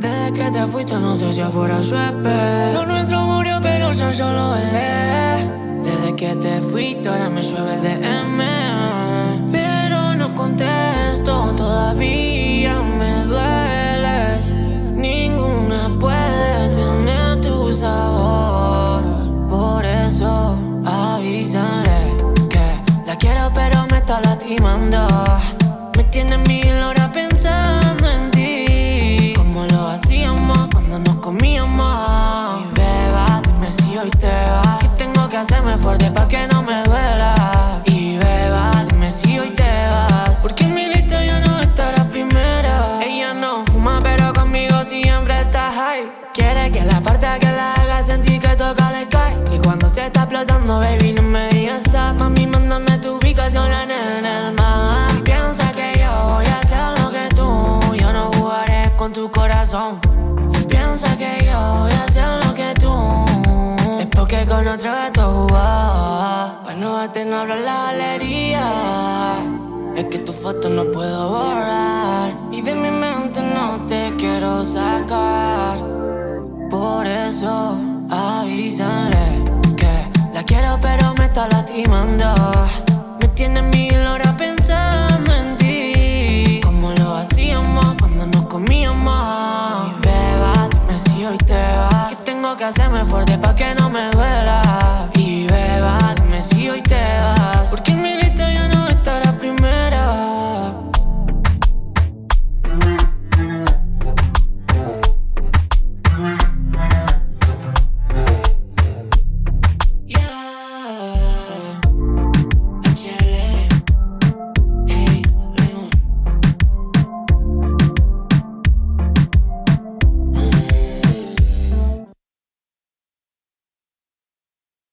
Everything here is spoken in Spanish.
que te fuiste no sé si afuera llueve Lo nuestro murió pero yo lo velé Desde que te fuiste ahora me llueve el DM Pero no contesto todavía me dueles. Ninguna puede tener tu sabor. Por eso avísale que la quiero pero me está lastimando Hacerme fuerte pa' que no me duela. Y beba, dime si hoy te vas. Porque en mi lista ya no está la primera. Ella no fuma pero conmigo siempre está high. Quiere que la parte que la haga sentir que toca le cae Y cuando se está explotando baby no me digas stop. Mami mándame tu ubicación en el mar. Si piensas que yo voy a hacer lo que tú Yo no jugaré con tu corazón con otro gato jugó Pa' no verte no abro la galería. Es que tu foto no puedo borrar. Y de mi mente no te quiero sacar. Por eso avísale que la quiero pero me está lastimando. Me tiene mil horas pensando en ti. Como lo hacíamos cuando nos comíamos. Y beba, dime si hoy te que hacerme fuerte pa' que no me duela.